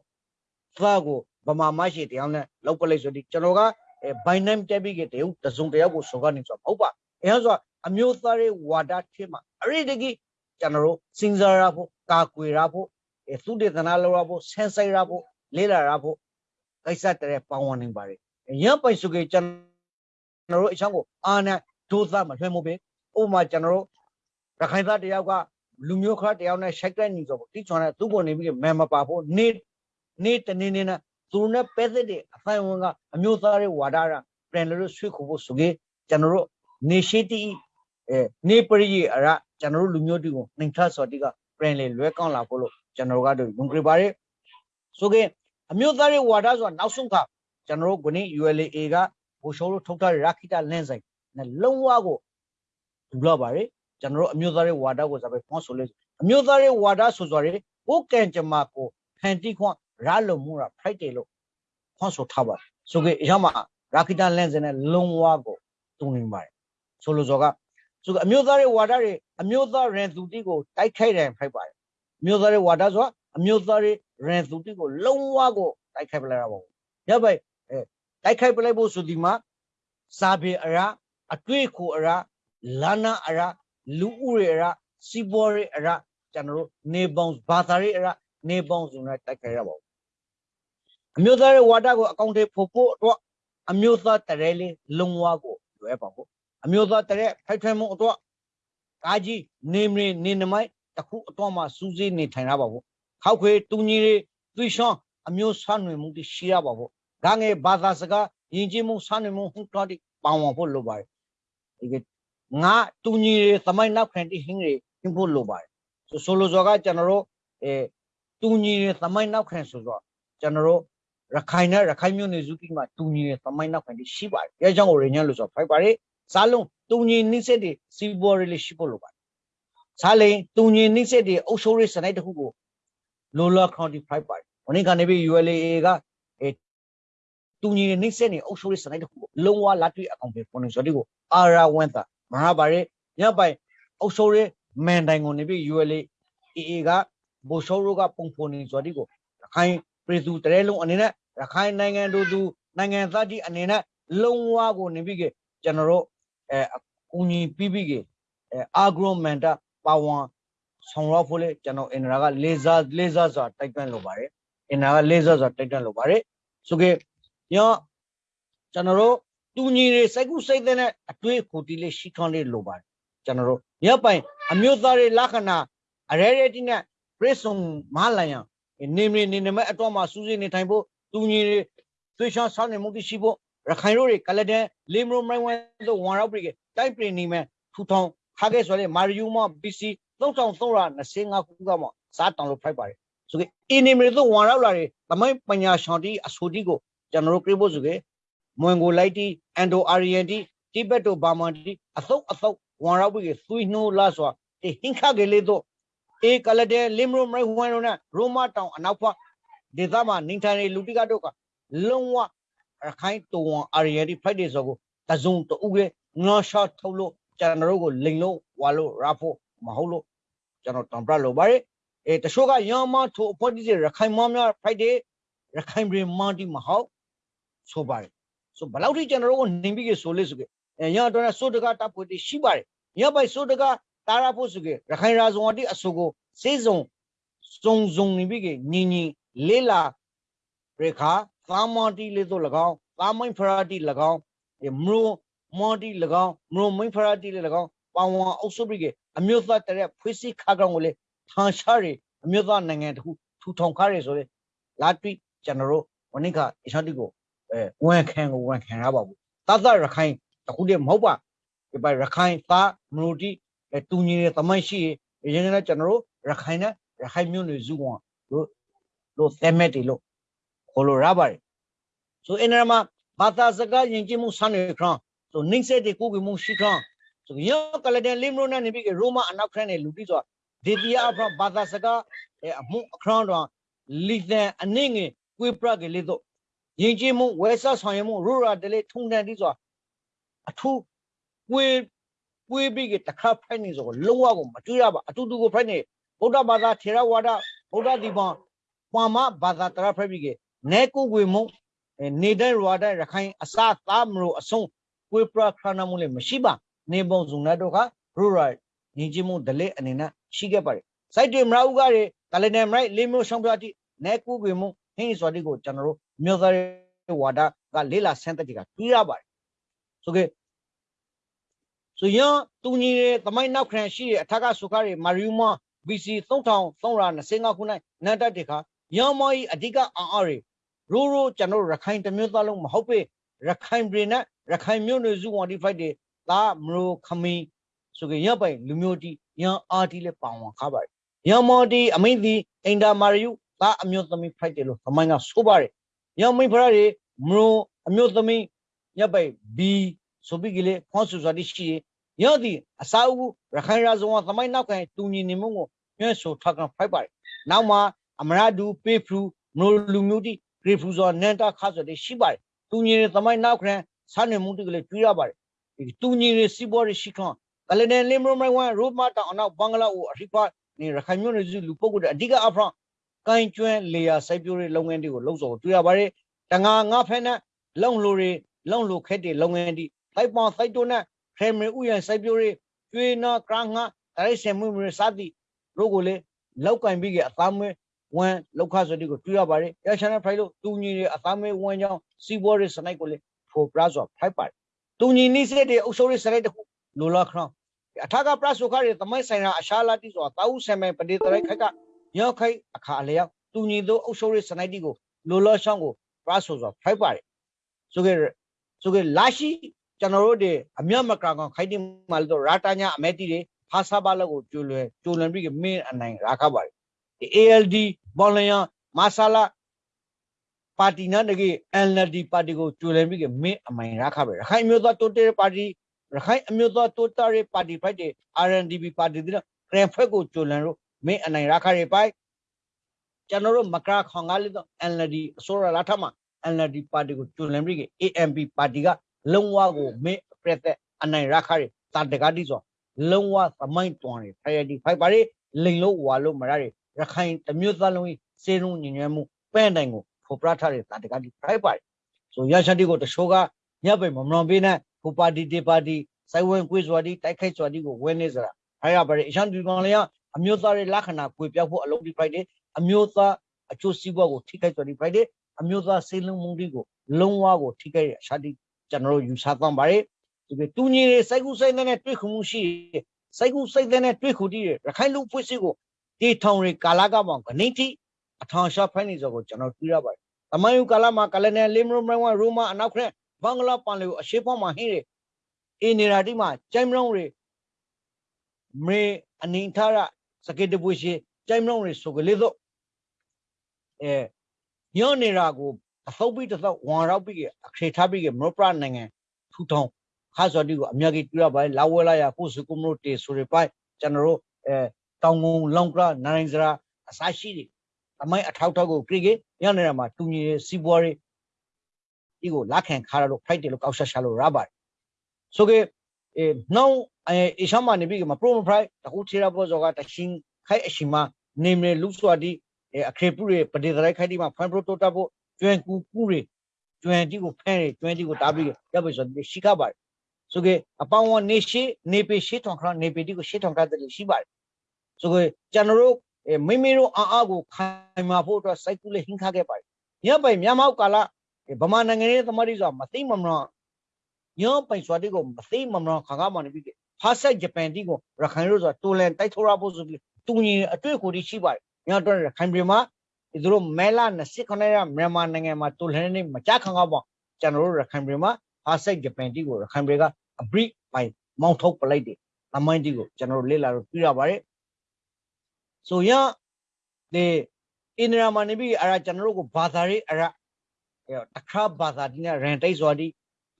သားကိုဗမာမရှိတရားနဲ့လောက်ပလိုက်ဆိုဒီကျွန်တော်ကအဲ by name တက်ပြီးကတည်းကတစုံတယောက်ကိုစောကနေဆိုမဟုတ်ပါအဲဆိုအမျိုးသားရဲ့ဝါဒထဲမှာအရိတကြီးကျွန်တော်တို့စဉ်းစားရဖို့ကာကွယ်ရဖို့အဲသုတေသနလုပ်ရဖို့ဆန်းဆိုင်ရဖို့လေ့လာရဖို့ကိစ္စတည်းပေါင်းဝင်နေပါတယ်ရံပိုင်စုကေကျွန်တော်တို့အချောင်းကိုအာနဲ့ဒိုးသားမလွှဲမို့ပဲဥပမာကျွန်တော်တို့ရခိုင်သားတယောက်ကလူမျိုးခါတယောက်နဲ့ရှိုက်တဲ့ညီဆိုတိချွန်တဲ့သူ့ပေါ်နေပြီးမဲမပါဖို့နေ နေတနေနေနဲ့သူနဲ့ပဲသက်တဲ့အဖိုင်ဝန်ကအမျိုးသားတွေဝါဒရပြန်လို့ဆွေးခုဖို့ဆိုကေကျွန်တော်တို့နေရှိတီအဲနေပရိယအရကျွန်တော်တို့လူမျိုးတီကိုနှိမ်ထဆော်တီကပြန်လေလွဲကောင်းလာဖို့လို့ကျွန်တော်တို့ကတော့ယုံကြည်ပါတယ်ဆိုကေအမျိုးသားတွေဝါဒဆိုတာနောက်ဆုံးကကျွန်တော်တို့ခုနေ့ ULA ကဘူရှိုးလို့ထုတ်ထားတဲ့ရာခိတလင်းဆိုင်နဲ့လုံးဝကိုဒူလောက်ပါတယ်ကျွန်တော်တို့အမျိုးသားတွေဝါဒကိုဇာပဲဖွင့်ဆိုလို့အမျိုးသားတွေဝါဒဆိုဆိုရဲကိုကံကြမ္မာကိုဖန်တီခွန် ရာလုံမှုရာ Friday လို့ဖွင့်ဆိုထားပါတယ်ဆိုကြရမှာရာခိတလန်စနဲ့လုံဝါကိုတုံနေပါတယ်ဆိုလိုစောကဆိုအမျိုးသားရဲ့ဝါဒတွေအမျိုးသားရန်သူတိကိုတိုက်ခိုက်တယ်ဖိုက်ပါတယ်အမျိုးသားရဲ့ဝါဒဆိုအမျိုးသားရဲ့ရန်သူတိကိုလုံဝါကိုတိုက်ခိုက်ပလိုက်ရပါဘူးရပါအဲတိုက်ခိုက်ပလိုက်ဖို့ဆိုဒီမှာစာပေအရာအတွေ့ကိုအရာလာနာအရာလူဦးရေအရာစီးပွားရေးအရာကျွန်တော်တို့နေပေါင်းဘာသာရေးအရာနေပေါင်းစုံနဲ့တိုက်ခိုက်ရပါဘူး အမျိုးသားရဲ့ဝါဒကိုအကောင့်တွေဖို့ဖို့အတွက်အမျိုးသားတရဲလေးလုံဝါကိုလွယ်ပါဖို့အမျိုးသားတရဲဖိုက်ထွဲမှုအတွက်ကာကြီးနေမင်းနေနမိုက်တခုအတွက်မှစူးစိနေထိုင်ရပါဖို့ခောက်ခွေတူညီတွေသွေးရှောင်းအမျိုးဆွမ်းနွေမှုတွေရှိရပါဖို့ဒါငယ်ဘာသာစကားယဉ်ကျေးမှုဆွမ်းနွေမှုဟူတော်တိပေါအောင်ဖို့လိုပါတယ်ဒီကငါတူညီတွေသမိုင်းနောက်ခံတိဟင်းတွေဟင်းဖို့လိုပါတယ်ဆိုဆိုလိုစောကကျွန်တော်တို့အဲတူညီတွေသမိုင်းနောက်ခံဆိုတော့ကျွန်တော်တို့ ရခိုင်နဲ့ရခိုင်မျိုးနွယ်စုကြီးမှာတူညီတဲ့သမိုင်းနောက်ခံတိရှိပါတယ်အဲကြောင့်ကိုရင်းညံလို့ဆိုဖိုက်ပါတယ်စားလုံးတူညီနှိစက်တွေစီးပွားရေးလေးရှိဖို့လိုပါတယ်စားလိန်တူညီနှိစက်တွေအုပ်စိုးရေးစနစ်တစ်ခုကိုလိုလာခေါန်တီဖိုက်ပါတယ်ဝနိကနေပြီး ULA ကအဲတူညီနှိစက်နေအုပ်စိုးရေးစနစ်တစ်ခုကိုလုံးဝလက်တွေ့အကောင်ပဲပေါ်နေဆိုတဲ့ကိုအာရာဝန်တာမဟာပါရဲညပိုင်အုပ်စိုးရေးမန်တိုင်ကိုနေပြီး ULA AA ကဘိုရှိုးရိုးကပုံဖော်နေဆိုတဲ့ကိုရခိုင်ပြည်သူတရဲလုံးအနေနဲ့ ရခိုင်နိုင်ငံတို့သူနိုင်ငံသားကြီးအနေနဲ့လုံးဝကိုနေပြီးကကျွန်တော်တို့အဲအကူညီပြီးပြီးကအဲအာဂရိုမန်တာပါဝန်ဆောင်ရဖို့လေကျွန်တော်အင်ဒရာကလေဆာလေဆာစွာတိုက်တွန်းလိုပါတယ်အင်ဒရာကလေဆာစွာတိုက်တွန်းလိုပါတယ်ဆိုကေရောကျွန်တော်တို့တူညီတွေစိတ်ကူးစိတ်တဲ့အတွေ့အခိုတီလေးရှိထွန်းလေးလိုပါတယ်ကျွန်တော်တို့ရပိုင်အမျိုးသားတွေလက္ခဏာအရဲရဲတိနဲ့ပြည့်စုံမလာရန်နေမနေနေမဲ့အတော့မှစူးစိနေထိုင်ဖို့ တူညီတွေသွေးချောင်းဆောင်းနေမှုရှိဖို့ရခိုင်တို့တွေကလဒန်လေမရိုမိုင်းဝမ်တို့ဝန်ရောက်ပြီတိုက်ပြနေမဲ့ထူထောင်ခါခဲ့ဆိုတဲ့မာရီယူမ BC 3325ခုကမှစားတောင်လို့ဖိုက်ပါတယ်ဆိုကေအင်းနေမရီတို့ဝန်ရောက်လာတဲ့သမိုင်းပညာရှင်တီအဆိုတီကိုကျွန်တော်တို့ပြဖို့ဆိုကေမွန်ဂိုလိုက်တီအန်ဒိုအာရီယန်တီတိဘက်တိုဘာမန်တီအသုတ်အသုတ်ဝန်ရောက်ပြီသွေးနှိုးလာဆိုဟင်ခါကေလေးတို့အေကလဒန်လေမရိုမိုင်းဝမ်တို့နဲ့ရိုမာတောင်အနောက်ဖက် ဒေသမှာနေထိုင်နေလူတိကတို့ကလုံးဝရခိုင်တုံအာရီယန်တီဖိုက်တယ်ဆိုကိုတစုံတူကငါရှာထုတ်လို့ကျွန်တော်တို့ကိုလိန်လို့ဝါလို့ရဖို့မဟုတ်လို့ကျွန်တော်တံပြလို့ပါတယ်အဲတချို့ကရမထိုအဖို့ဒီရခိုင်မများဖိုက်တယ်ရခိုင်ပြည်မန်တီမဟုတ်ဆိုပါတယ်ဆိုဘလောက်ထိကျွန်တော်တို့ကိုနေပြီးကဆိုလို့ဆိုကအဲရတော့ဆိုတကတပ်ဖို့တိရှိပါတယ်ရပိုက်ဆိုတကတာရဖို့ဆိုကရခိုင်ရာဇုံအတိအဆိုကိုစေစုံစုံစုံနေပြီးကညီညီ လေးလာရေခါသာမတီလေးတို့၎င်းသာမိန်ဖရာတီ၎င်းမရိုမော်တီ၎င်းမရိုမိန်ဖရာတီလေး၎င်းပေါဝံအုပ်စုပြီးကအမျိုးသားတရက်ဖွေးစီခါကောင်ကိုလေထန်ရှားရအမျိုးသားနိုင်ငံတခုထူထောင်ခါရဆိုလေလာတွိကျွန်တော်တို့ဝနိကအရှတိကိုအဲဝန်ခံကိုဝန်ခံရပါဘူးတသရခိုင်တခုတည်းမဟုတ်ပါဒီပါရခိုင်သားမရိုတီတူညီတဲ့သမိုင်းရှိရင်ရင်လည်းကျွန်တော်တို့ရခိုင်နဲ့ရခိုင်မျိုးနွယ်စုကောင်တို့ လို့သဲမဲ့တယ်လို့ခေါ်လို့ရပါတယ်ဆိုအင်းရမှာဘာသာစကားယဉ်ကျေးမှုဆန်းနေခရဆိုနှိမ့်ဆက်တဲ့ကိုယ်ကမှုရှိခရဆိုရောကလတဲ့လီမရိုနာနေပြီးရိုမာအနောက်ခရနဲ့လူပြီးဆိုဒေတီယာအဖရဘာသာစကားအမှုအခရတော့လီသန်အနည်းငယ်ကွေးပရကလေးတော့ယဉ်ကျေးမှုဝဲဆက်ဆောင်ရမှုရူရာတလေထုံတန်ဒီဆိုအထူးကွေးကွေးပြီးကတခါဖိုက်နေဆိုလုံးဝကိုမတွေ့ရပါအတူတူကိုဖိုက်နေဗုဒ္ဓဘာသာထေရဝါဒဗုဒ္ဓဒီပံ ပွာမဘာသာတရဖိုက်ပြီးကနဲကိုကွေမှုနေတဲ့ရွာတဲ့ရခိုင်အစသားမလို့အဆုံးကွေးပရခရနာမှုလည်းမရှိပါနေပုံစုံနဲ့တော့ကရူရာညီချင်းမှုဒလေအနေနဲ့ရှိခဲ့ပါတယ်စိုက်တွေမရဦးကတွေကလနေမရိုက်လေးမျိုးဆောင်ပြတိနဲကူကွေမှုဟင်းစော်တိကိုကျွန်တော်တို့မြို့သားဝါဒကလေးလာဆန်းတက်တီကတွေးရပါတယ်ဆိုကေဆိုရင်တူညီတဲ့သမိုင်းနောက်ခရန်ရှိတဲ့အထက်ကဆုခတွေမာရီယူမ BC 3325ခု၌နတ်တက်တခါ ရမောဤအဓိကအာအတွေရိုးရိုးကျွန်တော်ရခိုင်တမျိုးသားလုံးမဟုတ်ပေရခိုင်ပြည်နဲ့ရခိုင်မျိုးနွယ်စုဝန်ဒီဖိုက်တွေဒါမရိုခမီဆိုကြရပိုင်လူမျိုးတီရန်အာတီလည်းပါဝင်ခါပါတယ်ရန်မော်တီအမိန်တီအင်တာမာရီယူဒါအမျိုးသမီးဖိုက်တယ်လို့သမိုင်းကဆိုပါတယ်ရန်မိဖရတွေမရိုအမျိုးသမီးရပိုင်ဘီဆိုပြီးကလေးခွန်ဆူစွာတိရှိရသည်အစာအုပ်ရခိုင်ရာဇဝသမိုင်းနောက်ခံတူညီနေမှုကိုညွှန်ဆိုထောက်ကဖိုက်ပါတယ်နောက်မှာ အမရဒူပေဖရူမလို့လူမျိုးတိဂရေဖူဇော်နန်တာခါဆိုတဲ့ရှိပါတယ်တူညီတဲ့သမိုင်းနောက်ခရန်ဆာနေမှုတိကလေးကျွေးရပါတယ်ဒီတူညီတဲ့စီးပွားရေးရှိခွန်ကလနေလင်မရိုမိုင်ဝမ်ရိုမတာအနောက်ဘင်္ဂလားကိုအရိပါနေရခိုင်မြို့နယ်စုလူပုဂ္ဂိုလ်တဲ့အဓိကအဖရန်ကိုင်းကျွန်းလေယာစိုက်ပျိုးရေးလုပ်ငန်းတွေကိုလှုပ်ဆောင်တွေ့ရပါတယ်တငါငါဖက်နဲ့လုံလိုတွေလုံလိုခက်တဲ့လုပ်ငန်းတွေတိုက်ပေါင်းစိုက်တိုနဲ့ခရမရီဥယျာဉ်စိုက်ပျိုးရေးကျွေးနာကရငါတိုက်ဆင်မှုမျိုးစသည်တို့ကိုလေလောက်ကင်ပြီးကအသားမွေး ဝမ်လောက်ခဆိုဒီကိုတွေ့ရပါတယ်ရချန်ဖိုင်လို့တူညီတွေအသားမွေးဝမ်ကြောင်းစီဘောရေးစနိုက်ကိုလေဖိုပရာဆိုဖိုက်ပါတယ်တူညီနိစတဲ့တဲ့အုပ်စိုးရေးစနိုက်တခုလိုလာခရောင်းအထာကပရဆုခရဲ့သမိုင်းဆိုင်ရာအရှာလာတိဆိုတာတာဥဆံမဲ့ပတိတရိုက်ခက်ကရောက်ခိုက်အခါအလျောက်တူညီသောအုပ်စိုးရေးစနိုက်တီကိုလိုလာရှောင်းကိုပရဆုဆိုဖိုက်ပါတယ်ဆိုကြဆိုကြလာရှိကျွန်တော်တို့တွေအမြတ်မကကောင်ခိုက်တိမာလို့ရာတာညာအမဲတီတွေဖာစာပါလောက်ကိုကျိုးလွယ်ကျိုးလွန်ပြီးမင်းအနိုင်ရာခပါတယ်ဒီ ALD ဘောလျံမာဆာလာပါတီနာတကေ NLD ပါတီကိုကျိုးလွန်ပြီးမင်းအမိုင်ရာခပဲရခိုင်မျိုးသားတိုးတဲပါတီရခိုင်အမျိုးသားတိုးတာရေးပါတီဖိုက်တဲ့ RNDP ပါတီတဲ့ကရန်ဖက်ကိုကျိုးလွန်လို့မင်းအနိုင်ရာခရပိုက်ကျွန်တော်တို့မကရာခေါင်ကားလေးတော့ NLD အစိုးရလာထမှာ NLD ပါတီကိုကျိုးလွန်ပြီး AMP ပါတီကလုံးဝကိုမင်းပြက်တဲ့အနိုင်ရခရတာတကားတိဆိုလုံးဝသမိုင်းတွန်တယ်ဖရတီဖိုက်ပါလေလိန်လို့ဝါလို့မရရ ရခိုင်တမျိုးသားလုံးစေရုံညဉ့်ညွှဲမှုပဲ့တိုင်ကိုဖော်ပြထားတဲ့တာတကားတိဖိုက်ပါဆိုရရှာတိကိုတချို့ကညပ်ပဲမမလွန်ပေးနဲ့ဟိုပါတီတေပါတီစိုက်ဝင်ကွေးစွာတိတိုက်ခိုက်စွာတိကိုဝင်းနေစရာအဲ့ရပါလေအရှမ်းဒီကောင်လေးကအမျိုးသားရဲ့လက္ခဏာကွေပြောက်ဖို့အလုပ်ဒီဖိုက်တယ်အမျိုးသားအကျိုးစီးပွားကိုထိခိုက်စွာတိဖိုက်တယ်အမျိုးသားစေလုံးမှုတွေကိုလုံးဝကိုထိခိုက်ရအရှာတိကျွန်တော်တို့ယူဆသွားပါတယ်ဒီတူညီတွေစိုက်ကူစိုက်တဲ့တွေ့ခုမှုရှိစိုက်ကူစိုက်တဲ့တွေ့ခုတည်းရခိုင်လူဖွင့်စစ်ကို တီထောင်တွေကာလာကပေါင်းကနေတိအထောင်ရှာဖိုင်းနေစောကိုကျွန်တော်တွေ့ရပါတယ်။တမန်ယူကာလာမှာကလနယ်လင်မရိုမရိုရိုမာအနောက်ခရက်ဘင်္ဂလားပန်လေကိုအရှိဖောင်းမှာဟင်းတွေအင်းနေရာတိမှာကျိုင်းမလုံးတွေမေအနင်ထရစကေတပွေရှိကျိုင်းမလုံးတွေဆိုကလေးတော့အဲညောနေရာကိုအသုတ်ပြီးတစ်သုတ်ဝန်ရောက်ပြီးအခရေထားပြီးမရပရနိုင်ငံထူထောင်ခါစော်ဒီကိုအမြကြီးတွေ့ရပါတယ်လာဝဲလာရကိုစုကုမလို့တေဆိုရပိုင်ကျွန်တော်တို့အဲ တောင်ငုံလောင်ကရနိုင်စရာအစရှိတွေအမိုင်းအထောက်ထောက်ကိုကြည့်ကြရနေတာမှာတူညီစီးပွားရေးဒီကိုလက်ခံခါရလို့ဖိုက်တယ်လို့ကောက်ဆက်ရှာလို့ရပါတယ်ဆိုကေအဲနောက်အဲအရှမ်းမနေပြီးမှာပရိုမဖရိုက်တခုချေရဘောဇောကတချင်းခိုက်အရှိမနေမလူစွာဒီအခရေပုရပဒေသရိုက်ခိုက်ဒီမှာဖန်ပရိုတိုတာဖို့ကျွမ်းကူကူတွေကျွမ်းတီကိုဖဲကျွမ်းတီကိုတားပြီးရပြီဆိုတော့ရှိခပါတယ်ဆိုကေအပေါင်းဝနေရှိနေပေရှိထောင်ခရနေပေတီကိုရှိထောင်ကတဲ့ရှိပါတယ် ဆိုကေကျွန်တော်တို့မိမိတို့အာအားကိုခိုင်မာဖို့အတွက်စိုက်ကူးလေးဟင်းခခဲ့ပါတယ်ညပိုင်မြန်မာကာလဗမာနိုင်ငံရဲ့သမารီဆိုတာမသိမမနော်ညပိုင်စွာတိကိုမသိမမနော်ခါကားမှနေပြီးဖားဆက်ဂျပန်တီကိုရခိုင်လို့ဆိုတာတူလန်တိုက်ထိုးရဖို့ဆိုပြီးတူညီအတွေ့အကြုံရှိပါတယ်ညတော့ရခိုင်ပြည်မှာဒီတို့မဲလာ29ရက်မြန်မာနိုင်ငံမှာတူလန်နေမကြခံကောက်ပေါ့ကျွန်တော်တို့ရခိုင်ပြည်မှာဖားဆက်ဂျပန်တီကိုရခိုင်ပြည်ကအဘရိပိုင်မောင်းထုတ်ပလိုက်တယ်အမိုင်းတီကိုကျွန်တော်တို့လေ့လာလို့ပြရပါတယ် ဆိုရဒီအင်ဒရာမနေပြီးအရာကျွန်တော်တို့ကိုဘာသာရေးအရာတခါဘာသာဒီနဲ့ရန်တိတ်စွာဒီ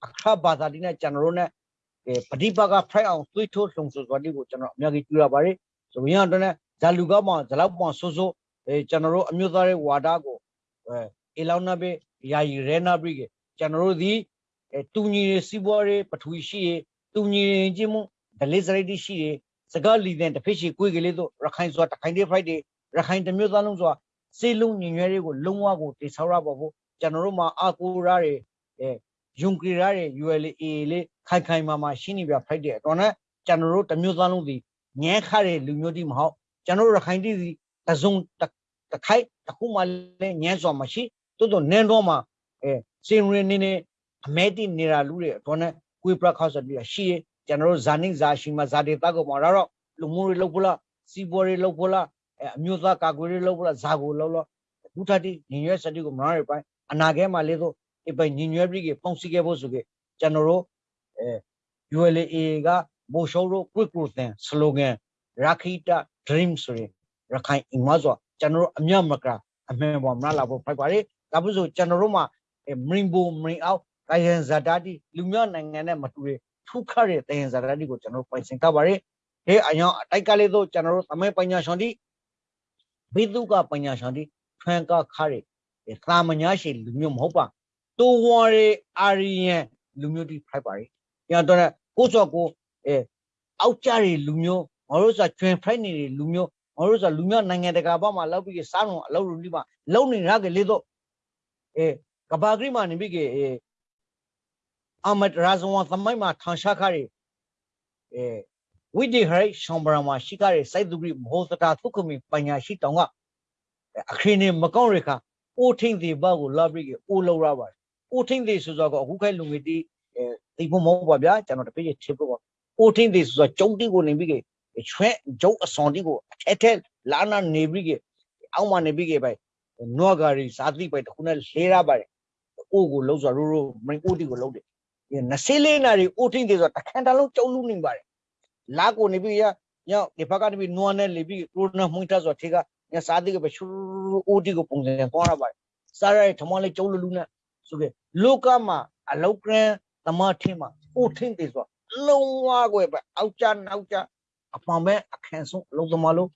အခါဘာသာဒီနဲ့ကျွန်တော်တို့ ਨੇ ပฏิပါကဖိုက်အောင်သွေးထိုးလုံဆိုစွာဒီကိုကျွန်တော်အများကြီးပြရပါတယ်ဆိုရင်တော့ ਨੇ ဇာလူကမောင်ဇလောက်မောင်ဆိုးဆိုးအဲကျွန်တော်တို့အမျိုးသားရဲ့ဝါဒကိုအဲအလောင်းနာဘေယာယီရဲနာဘရိကကျွန်တော်တို့ဒီတူညီစီးပွားရေးပထဝီရှိရတူညီချင်းမှုဒလိစရိတ်ရှိရ စကားလီတဲ့တဖိရှိကိုယ်ကလေးတို့ရခိုင်စွာတခိုင်တဲ့ဖိုက်တွေရခိုင်တမျိုးသားလုံးစွာစေလုံးညီညွတ်ရေးကိုလုံးဝကိုတိဆောက်ရပါဖို့ကျွန်တော်တို့မှာအာကိုရတွေအဲယုံကြည်ရတဲ့ ULA လေးခိုင်ခိုင်မာမာရှိနေပြဖိုက်တဲ့တော့နဲ့ကျွန်တော်တို့တမျိုးသားလုံးဒီငဲခတဲ့လူမျိုးတိမဟုတ်ကျွန်တော်တို့ရခိုင်တိစီတစုံတခိုက်တခုမှလည်းညံစွာမရှိတိုးတိုးနင်းတော့မှအဲစင်ရင်းနေနေအမဲတိနေတာလူတွေတော့နဲ့ကွေးပရခောက်ဆိုပြီးရှိရ ကျွန်တော်တို့ဇာနိဇာရှိမှဇာတေတာကိုမှာတော့လူမှုတွေလောက်ဖလားစီးပွားတွေလောက်ဖလားအဲအမျိုးသားကာကွယ်တွေလောက်ဖလားဇာကိုလောက်လောက်ဒုထတိညီရွယ်စတိကိုမနာရပိုင်းအနာခဲမှာလေးတော့အပိုင်ညီညွတ်ပြီးပုံစီခဲ့ဖို့ဆိုခဲ့ကျွန်တော်တို့အဲ ULA ကမိုးရှောတို့ကွစ်ကိုသင် slogan ရခိတ dream ဆိုရင်ရခိုင်အင်မဆိုကျွန်တော်တို့အမြတ်မကအမှန်ပေါ်မလာဖို့ဖိုက်ပါလေဒါပုဆိုကျွန်တော်တို့မှာမရင်ဘူမရင်အောက်ကာယံဇာတာတိလူမျိုးနိုင်ငံနဲ့မတူတဲ့ ထုခရတဲ့တယံဇာတာတိကိုကျွန်တော်ပိုင်စင်ထားပါလေဟဲ့အယောင်အတိုက်ကလေးတို့ကျွန်တော်တို့သမဲပညာရှင်တိဘိတုကပညာရှင်တိထွန်းကခရသာမညာရှိလူမျိုးမဟုတ်ပါတိုးဝါရီအာရီယန်လူမျိုးတိဖိုက်ပါရီညတော့ကိုစောကိုအဲအောက်ကြတွေလူမျိုးငါတို့ဆိုကျွင်ဖိုက်နေတဲ့လူမျိုးငါတို့ဆိုလူမျိုးနိုင်ငံတကာဘာမှလောက်ပြီးစားလုံးအလုပ်လုပ်ပြီးမှလုံနေရကလေးတော့အဲကဘာဂရိမာနေပြီကေအဲ အမတ်ရာဇဝန်သမိုင်းမှာထန်ရှားခါရီအဲဝိဒီဟရိရှောင်းဘရာမှာရှိခါရီစိုက်သူဂရိမဟုတ်တာသုခမီပညာရှိတောင်ကအခင်းနေမကောင်းရခါအိုထင်းဒီဘကိုလာပြီးကေအိုလောက်ရပါတယ်အိုထင်းဒီဆိုတော့အခုခိုင်လူငယ်တီအဲတီဖို့မဟုတ်ပါဗျာကျွန်တော်တပည့်ချစ်ဖို့ပါအိုထင်းဒီဆိုတော့ကျုံတီကိုနေပြီးကေချွဲကျုံအစွန်တီကိုအထက်ထက်လာနာနေပြီးကေအောက်မှာနေပြီးကေပဲနွားဂါရီစာတိပဲတခုနဲ့လဲရပါတယ်အိုကိုလုံးဆိုရိုးရိုးမင်းအိုတီကိုလုံးတယ် ဒီ20လေးနာရီအိုထင်းဒီဆိုတော့တခန့်တလုံးကျုံလူနေပါတယ်လာကိုနေပြီးရညောင်ဒီဘက်ကနေပြီးနွားနဲ့လေပြီးကိုရိုနာမှုန်တက်ဆိုတော့ထေကညစာတိကပဲရှူအိုတီကိုပုံစံပေါ်ရပါတယ်စားရထမလေးကျုံလူလူနဲ့ဆိုကေလောကမှာအလောက်ကရန်သမားထင်းမှာအိုထင်းဒီဆိုလုံးဝကွယ်ပဲအောက်ကြနောက်ကြအပံပဲအခန့်ဆုံးအလုံးသမားလို့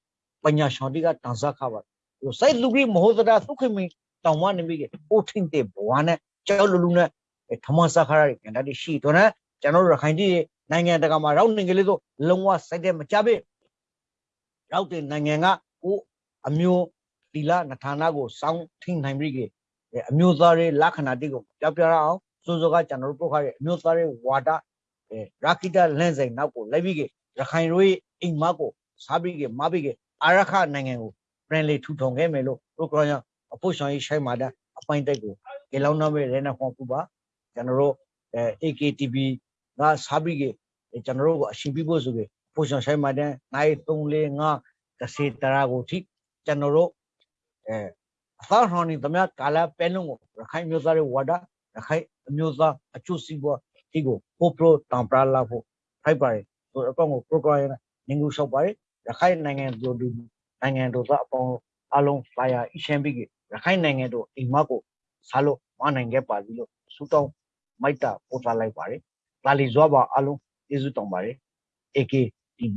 ပညာရှင်တိကတန်ဆခပါဟိုစိုက်လူကြီးမဟုတ်တာသုခိမီတောင်မနေပြီအိုထင်းတဲ့ဘဝနဲ့ကျောက်လူလူနဲ့ ထမစခရရကန်တည်းရှိတော့နဲ့ကျွန်တော်တို့ရခိုင်ပြည်နိုင်ငံတကာမှာရောက်နေကလေးဆိုလုံးဝစိုက်တဲ့မကြပဲရောက်တဲ့နိုင်ငံကကိုအမျိုးတီလာနထာနာကိုစောင်းထိန်နိုင်ပြီကအမျိုးသားတွေလက္ခဏာတိကိုပြောပြရအောင်စိုးစိုးကကျွန်တော်တို့ပုတ်ခါရဲ့အမျိုးသားတွေဝါဒအဲရာခိတလန့်စိန်နောက်ကိုလိုက်ပြီးရခိုင်တို့ရဲ့အိမ်မကိုစားပြီးကမပြီးကအာရခနိုင်ငံကိုပြန်လေထူထောင်ခဲ့မယ်လို့ပရိုဂရမ်အဖို့ဆောင်ရေးရှိုင်းမာတဲ့အပိုင်းတက်ကိုကေလောင်းနာမဲ့ရဲနာခွန်ပူပါ ကျွန်တော်တို့အဲ AKTV ကစားပြီးကကျွန်တော်တို့ကိုအရှင်ပြဖို့ဆိုပြီးအဖို့ဆောင်ရှိုင်းမာတဲ့နိုင်3 4 5တစ်စီတရာကိုထိကျွန်တော်တို့အဲအသာဟောင်းနေသမျှကာလပဲလုံးကိုရခိုင်မျိုးသားတွေဝါဒရခိုင်အမျိုးသားအကျိုးစီးပွားဒီကိုပိုပရိုတံပရာလာဖို့ဖိုက်ပါတယ်ဆိုတော့အကောင်ကို program နေငူလျှောက်ပါတယ်ရခိုင်နိုင်ငံတို့ဒီနိုင်ငံတို့ကအပေါင်းအလုံး flyer အရှင်းပြီးရခိုင်နိုင်ငံတို့အိမ်မကိုစားလို့မနိုင်ခဲ့ပါဘူးလို့စူတောင်း မိုက်တာပို့ထားလိုက်ပါတယ်ဒါလီဇွားပါအလုံးကျေးဇူးတောင်းပါတယ် AK TV